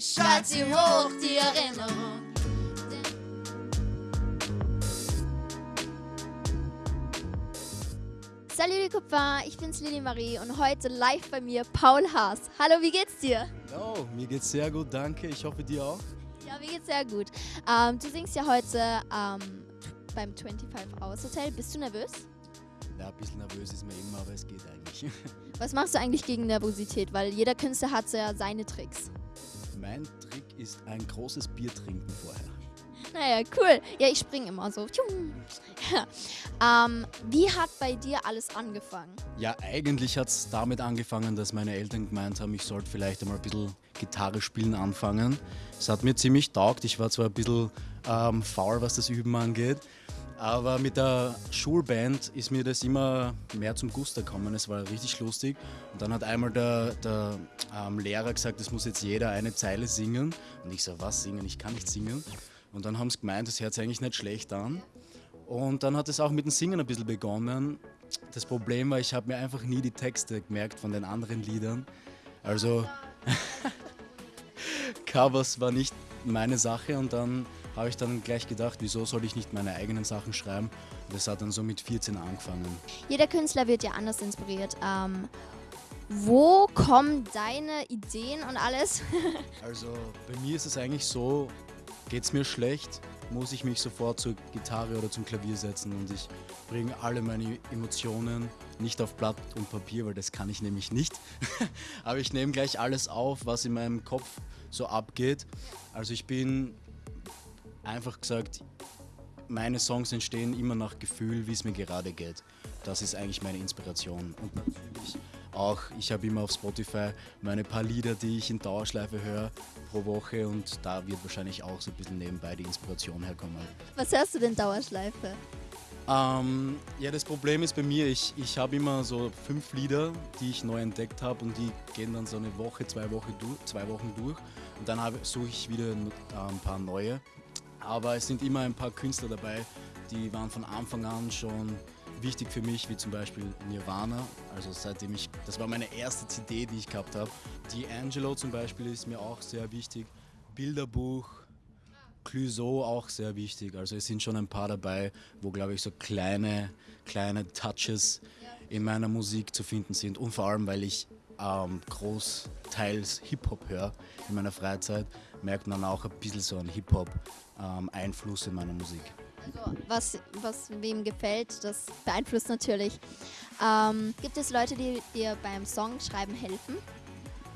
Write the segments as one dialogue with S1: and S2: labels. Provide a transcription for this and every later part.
S1: strahlt sie hoch, die Erinnerung.
S2: Salut les copains, ich bin's Lili Marie und heute live bei mir Paul Haas. Hallo, wie geht's dir?
S3: Hallo, mir geht's sehr gut, danke. Ich hoffe dir auch.
S2: Ja, mir geht's sehr gut. Ähm, du singst ja heute ähm, beim 25 Hours Hotel. Bist du nervös?
S3: Ja, ein bisschen nervös ist man immer, aber es geht eigentlich.
S2: Was machst du eigentlich gegen Nervosität? Weil jeder Künstler hat ja seine Tricks.
S3: Mein Trick ist ein großes Bier trinken vorher.
S2: Naja, cool. Ja, ich springe immer so. Ja. Ähm, wie hat bei dir alles angefangen?
S3: Ja, eigentlich hat es damit angefangen, dass meine Eltern gemeint haben, ich sollte vielleicht einmal ein bisschen Gitarre spielen anfangen. Es hat mir ziemlich taugt. Ich war zwar ein bisschen ähm, faul, was das Üben angeht, aber mit der Schulband ist mir das immer mehr zum Guster gekommen. Es war richtig lustig. Und dann hat einmal der, der ähm, Lehrer gesagt, es muss jetzt jeder eine Zeile singen. Und ich so, was singen? Ich kann nicht singen. Und dann haben sie gemeint, das hört sich eigentlich nicht schlecht an. Und dann hat es auch mit dem Singen ein bisschen begonnen. Das Problem war, ich habe mir einfach nie die Texte gemerkt von den anderen Liedern. Also Covers war nicht meine Sache und dann habe ich dann gleich gedacht, wieso soll ich nicht meine eigenen Sachen schreiben? Und das hat dann so mit 14 angefangen.
S2: Jeder Künstler wird ja anders inspiriert. Ähm, wo kommen deine Ideen und alles?
S3: also bei mir ist es eigentlich so, geht es mir schlecht, muss ich mich sofort zur Gitarre oder zum Klavier setzen und ich bringe alle meine Emotionen nicht auf Blatt und Papier, weil das kann ich nämlich nicht. Aber ich nehme gleich alles auf, was in meinem Kopf so abgeht. Also ich bin einfach gesagt, meine Songs entstehen immer nach Gefühl, wie es mir gerade geht. Das ist eigentlich meine Inspiration. Und natürlich auch, ich habe immer auf Spotify meine paar Lieder, die ich in Dauerschleife höre pro Woche und da wird wahrscheinlich auch so ein bisschen nebenbei die Inspiration herkommen.
S2: Was hörst du denn Dauerschleife?
S3: Ähm, ja, das Problem ist bei mir, ich, ich habe immer so fünf Lieder, die ich neu entdeckt habe und die gehen dann so eine Woche, zwei Wochen durch, zwei Wochen durch und dann suche ich wieder ein paar neue. Aber es sind immer ein paar Künstler dabei, die waren von Anfang an schon wichtig für mich, wie zum Beispiel Nirvana. Also seitdem ich, das war meine erste CD, die ich gehabt habe. Die Angelo zum Beispiel ist mir auch sehr wichtig. Bilderbuch, Clouseau auch sehr wichtig. Also es sind schon ein paar dabei, wo glaube ich so kleine, kleine Touches in meiner Musik zu finden sind. Und vor allem, weil ich ähm, großteils Hip-Hop höre in meiner Freizeit, merkt man auch ein bisschen so einen Hip-Hop-Einfluss ähm, in meiner Musik.
S2: Also was, was wem gefällt, das beeinflusst natürlich. Ähm, gibt es Leute, die dir beim Songschreiben helfen?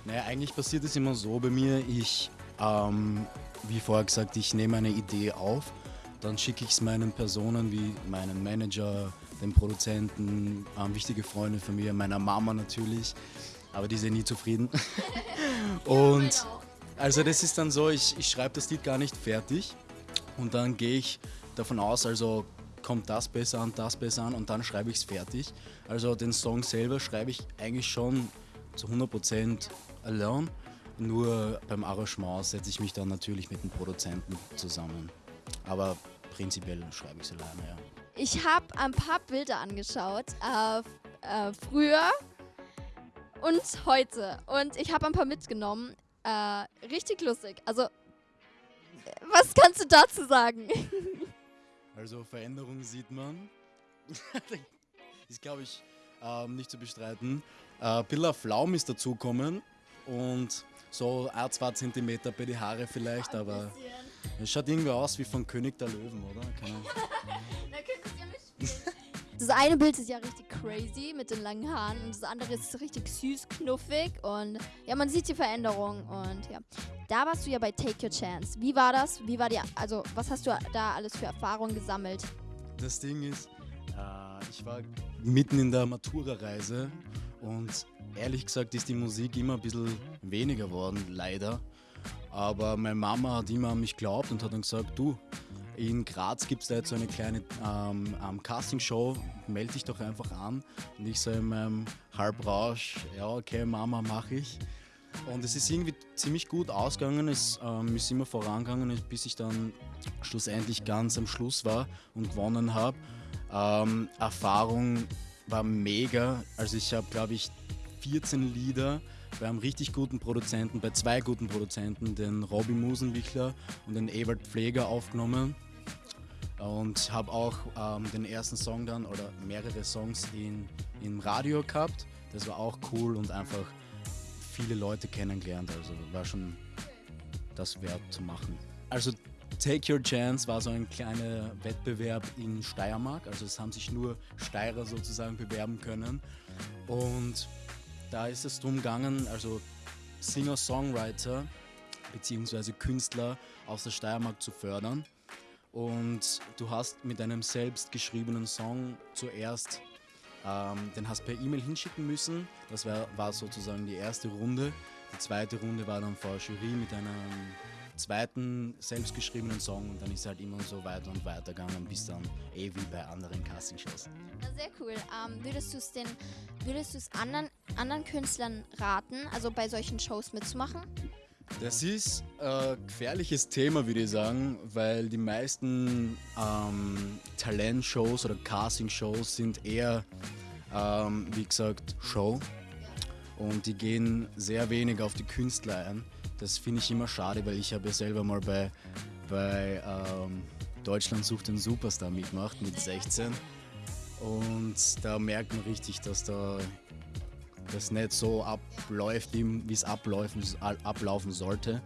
S3: Naja, eigentlich passiert es immer so bei mir. Ich, ähm, wie vorher gesagt, ich nehme eine Idee auf, dann schicke ich es meinen Personen wie meinen Manager, den Produzenten, ähm, wichtige Freunde von mir, meiner Mama natürlich, aber die sind nie zufrieden. Und also das ist dann so, ich, ich schreibe das Lied gar nicht fertig und dann gehe ich davon aus, also kommt das besser an, das besser an und dann schreibe ich es fertig. Also den Song selber schreibe ich eigentlich schon zu 100% allein. Nur beim Arrangement setze ich mich dann natürlich mit dem Produzenten zusammen. Aber prinzipiell schreibe ich es alleine, ja.
S2: Ich habe ein paar Bilder angeschaut, äh, äh, früher und heute. Und ich habe ein paar mitgenommen. Äh, richtig lustig. Also, was kannst du dazu sagen?
S3: Also Veränderungen sieht man. ist, glaube ich, ähm, nicht zu bestreiten. Äh, Billa Flaum ist dazugekommen und so ein, zwei Zentimeter bei die Haare vielleicht, aber es schaut irgendwie aus wie von König der Löwen, oder? Keine
S2: Das eine Bild ist ja richtig crazy mit den langen Haaren und das andere ist richtig süß, knuffig und ja, man sieht die Veränderung und ja. Da warst du ja bei Take Your Chance. Wie war das? Wie war die, also was hast du da alles für Erfahrungen gesammelt?
S3: Das Ding ist, äh, ich war mitten in der Matura-Reise und ehrlich gesagt ist die Musik immer ein bisschen weniger geworden, leider. Aber meine Mama hat immer an mich geglaubt und hat dann gesagt, du, in Graz gibt es da jetzt so eine kleine ähm, ähm, Castingshow, melde dich doch einfach an. Und ich so in meinem Halbrausch, ja okay Mama, mache ich. Und es ist irgendwie ziemlich gut ausgegangen, es ähm, ist immer vorangegangen, bis ich dann schlussendlich ganz am Schluss war und gewonnen habe. Ähm, Erfahrung war mega, also ich habe glaube ich 14 Lieder bei einem richtig guten Produzenten, bei zwei guten Produzenten, den Robbie Musenwichler und den Ewald Pfleger aufgenommen und habe auch ähm, den ersten Song dann oder mehrere Songs in, im Radio gehabt. Das war auch cool und einfach viele Leute kennengelernt. Also war schon das wert zu machen. Also Take Your Chance war so ein kleiner Wettbewerb in Steiermark. Also es haben sich nur Steirer sozusagen bewerben können. Und da ist es darum gegangen, also Singer-Songwriter bzw. Künstler aus der Steiermark zu fördern. Und du hast mit einem selbst geschriebenen Song zuerst, ähm, den hast per E-Mail hinschicken müssen. Das war, war sozusagen die erste Runde. Die zweite Runde war dann vor Jury mit einem zweiten selbstgeschriebenen Song und dann ist halt immer so weiter und weiter gegangen, bis dann eh wie bei anderen Castingshows.
S2: Sehr cool. Ähm, würdest du es den, würdest du es anderen, anderen Künstlern raten, also bei solchen Shows mitzumachen?
S3: Das ist ein gefährliches Thema, würde ich sagen, weil die meisten ähm, Talentshows oder Castingshows sind eher, ähm, wie gesagt, Show. Und die gehen sehr wenig auf die Künstler ein. Das finde ich immer schade, weil ich habe ja selber mal bei, bei ähm, Deutschland sucht den Superstar mitgemacht mit 16. Und da merkt man richtig, dass da das nicht so abläuft, wie es ablaufen, ablaufen sollte.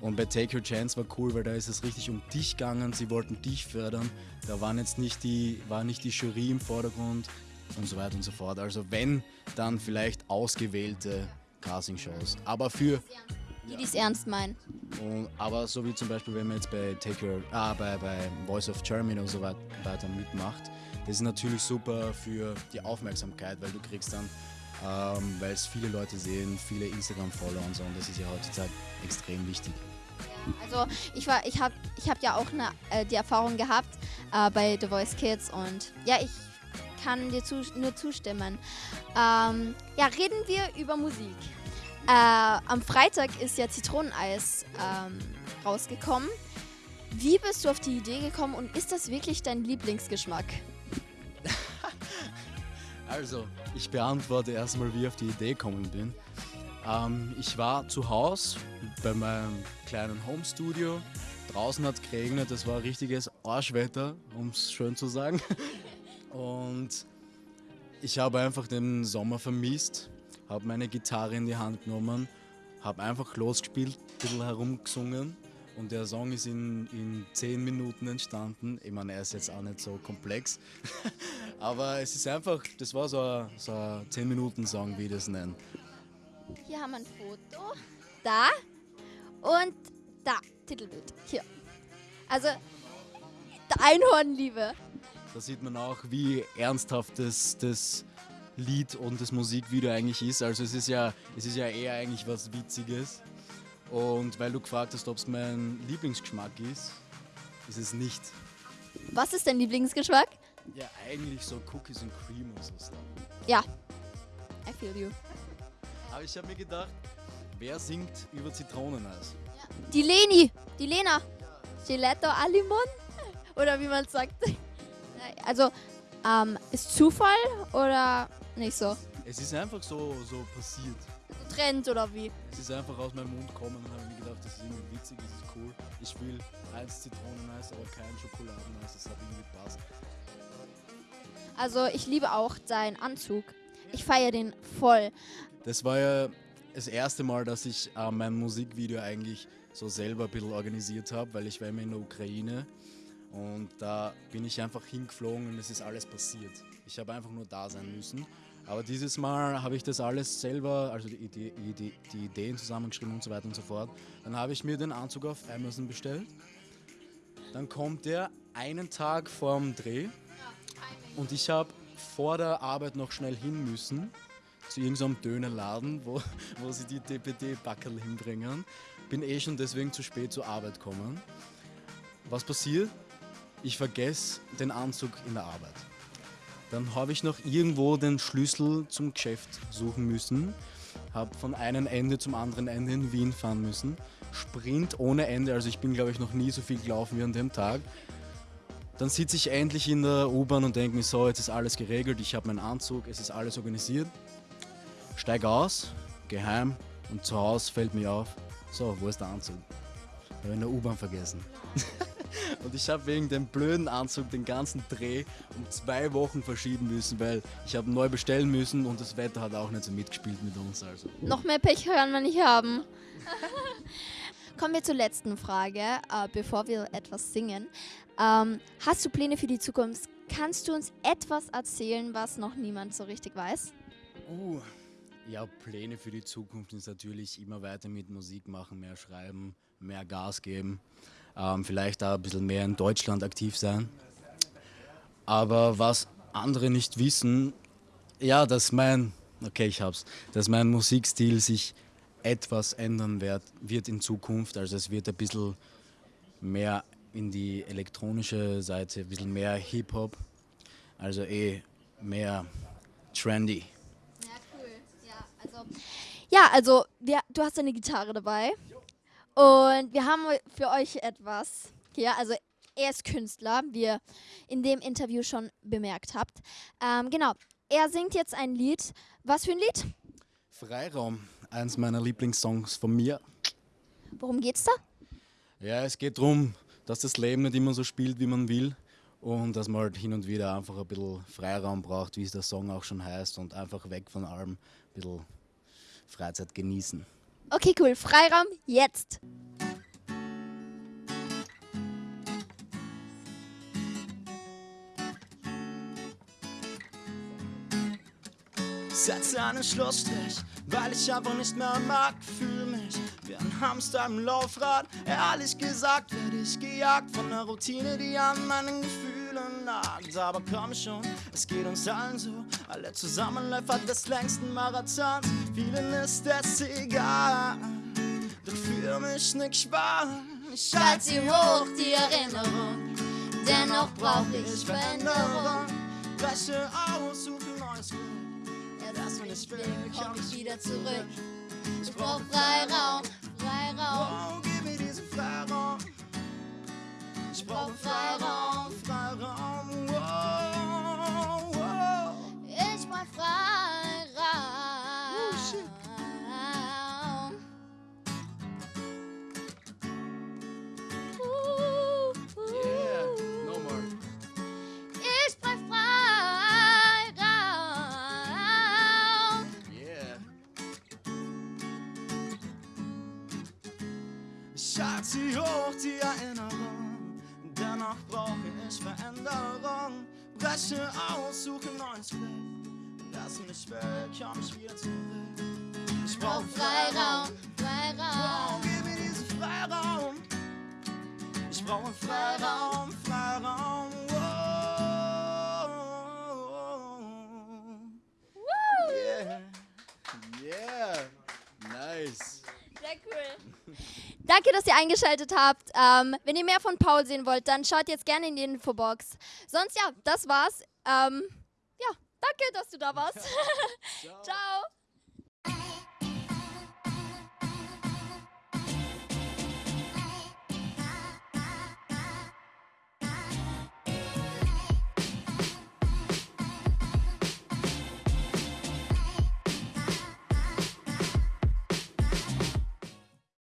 S3: Und bei Take Your Chance war cool, weil da ist es richtig um dich gegangen. Sie wollten dich fördern. Da waren jetzt nicht die, war nicht die Jury im Vordergrund und so weiter und so fort. Also wenn, dann vielleicht ausgewählte Casting-Shows. Aber für
S2: die, die es ernst meinen.
S3: und, aber so wie zum Beispiel, wenn man jetzt bei Take Your, ah, bei, bei Voice of Germany und so weit- weiter mitmacht, das ist natürlich super für die Aufmerksamkeit, weil du kriegst dann, ähm, weil es viele Leute sehen, viele Instagram-Follower und so, und das ist ja heutzutage extrem wichtig.
S2: Also ich war, ich habe, ich habe ja auch eine, äh, die Erfahrung gehabt äh, bei The Voice Kids und ja, ich kann dir zu, nur zustimmen. Ähm, ja, reden wir über Musik. Äh, am Freitag ist ja Zitroneneis ähm, rausgekommen. Wie bist du auf die Idee gekommen und ist das wirklich dein Lieblingsgeschmack?
S3: Also, ich beantworte erstmal, wie ich auf die Idee gekommen bin. Ähm, ich war zu Hause bei meinem kleinen Homestudio. Draußen hat es geregnet, es war richtiges Arschwetter, um es schön zu sagen. Und ich habe einfach den Sommer vermisst, habe meine Gitarre in die Hand genommen, habe einfach losgespielt, ein bisschen herumgesungen. Und der Song ist in, in 10 Minuten entstanden. Ich meine, er ist jetzt auch nicht so komplex. Aber es ist einfach, das war so ein, so ein 10-Minuten-Song, wie ich das nenne.
S2: Hier haben wir ein Foto. Da. Und da. Titelbild. Hier. Also, der Einhornliebe.
S3: Da sieht man auch, wie ernsthaft das, das Lied und das Musikvideo eigentlich ist. Also es ist ja, es ist ja eher eigentlich was Witziges. Und weil du gefragt hast, ob es mein Lieblingsgeschmack ist, ist es nicht.
S2: Was ist dein Lieblingsgeschmack?
S3: Ja, eigentlich so Cookies and Cream und so Sachen.
S2: Ja. I feel you.
S3: Aber ich habe mir gedacht, wer singt über Zitroneneis?
S2: Die Leni. Die Lena. Gelato Alimon. Oder wie man sagt. Also, ähm, ist Zufall oder nicht so?
S3: Es ist einfach so, so passiert.
S2: So Trend oder wie?
S3: Es ist einfach aus meinem Mund gekommen und habe mir gedacht, das ist irgendwie witzig, das ist cool. Ich will eins Zitroneneis, aber kein Schokoladeneis, das hat irgendwie gepasst.
S2: Also, ich liebe auch deinen Anzug. Ich feiere den voll.
S3: Das war ja das erste Mal, dass ich äh, mein Musikvideo eigentlich so selber ein bisschen organisiert habe, weil ich war immer in der Ukraine und da bin ich einfach hingeflogen und es ist alles passiert. Ich habe einfach nur da sein müssen. Aber dieses Mal habe ich das alles selber, also die, Idee, die, die Ideen zusammengeschrieben und so weiter und so fort. Dann habe ich mir den Anzug auf Amazon bestellt. Dann kommt der einen Tag vorm Dreh und ich habe vor der Arbeit noch schnell hin müssen zu irgendeinem Dönerladen, wo, wo sie die DPD-Backerl hinbringen. Bin eh schon deswegen zu spät zur Arbeit gekommen. Was passiert? Ich vergesse den Anzug in der Arbeit. Dann habe ich noch irgendwo den Schlüssel zum Geschäft suchen müssen. Habe von einem Ende zum anderen Ende in Wien fahren müssen. Sprint ohne Ende, also ich bin glaube ich noch nie so viel gelaufen wie an dem Tag. Dann sitze ich endlich in der U-Bahn und denke mir so, jetzt ist alles geregelt, ich habe meinen Anzug, es ist alles organisiert. Steige aus, geheim und zu Hause fällt mir auf, so, wo ist der Anzug? Habe in der U-Bahn vergessen. und ich habe wegen dem blöden Anzug den ganzen Dreh um zwei Wochen verschieben müssen, weil ich habe neu bestellen müssen und das Wetter hat auch nicht so mitgespielt mit uns. Also.
S2: Noch mehr Pech kann man nicht haben. Kommen wir zur letzten Frage, äh, bevor wir etwas singen. Ähm, hast du Pläne für die Zukunft? Kannst du uns etwas erzählen, was noch niemand so richtig weiß?
S3: Uh, ja, Pläne für die Zukunft ist natürlich immer weiter mit Musik machen, mehr schreiben, mehr Gas geben. Ähm, vielleicht auch ein bisschen mehr in Deutschland aktiv sein. Aber was andere nicht wissen, ja, dass mein, okay, ich hab's, dass mein Musikstil sich etwas ändern wird, wird in Zukunft. Also es wird ein bisschen mehr in die elektronische Seite, ein bisschen mehr Hip-Hop, also eh mehr trendy.
S2: Ja, cool. Ja, also, ja, also wir, du hast eine Gitarre dabei und wir haben für euch etwas hier. Also er ist Künstler, wie ihr in dem Interview schon bemerkt habt. Ähm, genau, er singt jetzt ein Lied. Was für ein Lied?
S3: Freiraum, eins meiner Lieblingssongs von mir.
S2: Worum geht's da?
S3: Ja, es geht darum, dass das Leben nicht immer so spielt, wie man will. Und dass man halt hin und wieder einfach ein bisschen Freiraum braucht, wie es der Song auch schon heißt. Und einfach weg von allem, ein bisschen Freizeit genießen.
S2: Okay, cool. Freiraum jetzt.
S4: Setze einen Schlussstrich, weil ich einfach nicht mehr mag. Fühl mich wie ein Hamster im Laufrad. Ehrlich gesagt werde ich gejagt von einer Routine, die an meinen Gefühlen nagt. Aber komm schon, es geht uns allen so. Alle zusammen Läufer des längsten Marathons. Vielen ist es egal, doch für mich nicht wahr. Ich
S1: Schalt sie hoch, die Erinnerung. Dennoch brauch ich Veränderung.
S4: Breche aus, suche neues Glück.
S1: Erst wenn ich will, komm ich wieder zurück. Ich brauch Freiraum, Freiraum.
S4: Oh, gib mir diesen Freiraum. Ich Freiraum, Freiraum. Die Erinnerung. Dennoch brauche ich Veränderung. Breche aus, suche neues Glück. Lass mich weg, komm ich wieder zurück. Ich
S1: Brauch Freiraum, Freiraum.
S4: Oh, gib mir diesen Freiraum. Ich brauche Freiraum, Freiraum.
S2: Danke, dass ihr eingeschaltet habt. Ähm, wenn ihr mehr von Paul sehen wollt, dann schaut jetzt gerne in die Infobox. Sonst ja, das war's. Ähm, ja, danke, dass du da warst. Ciao.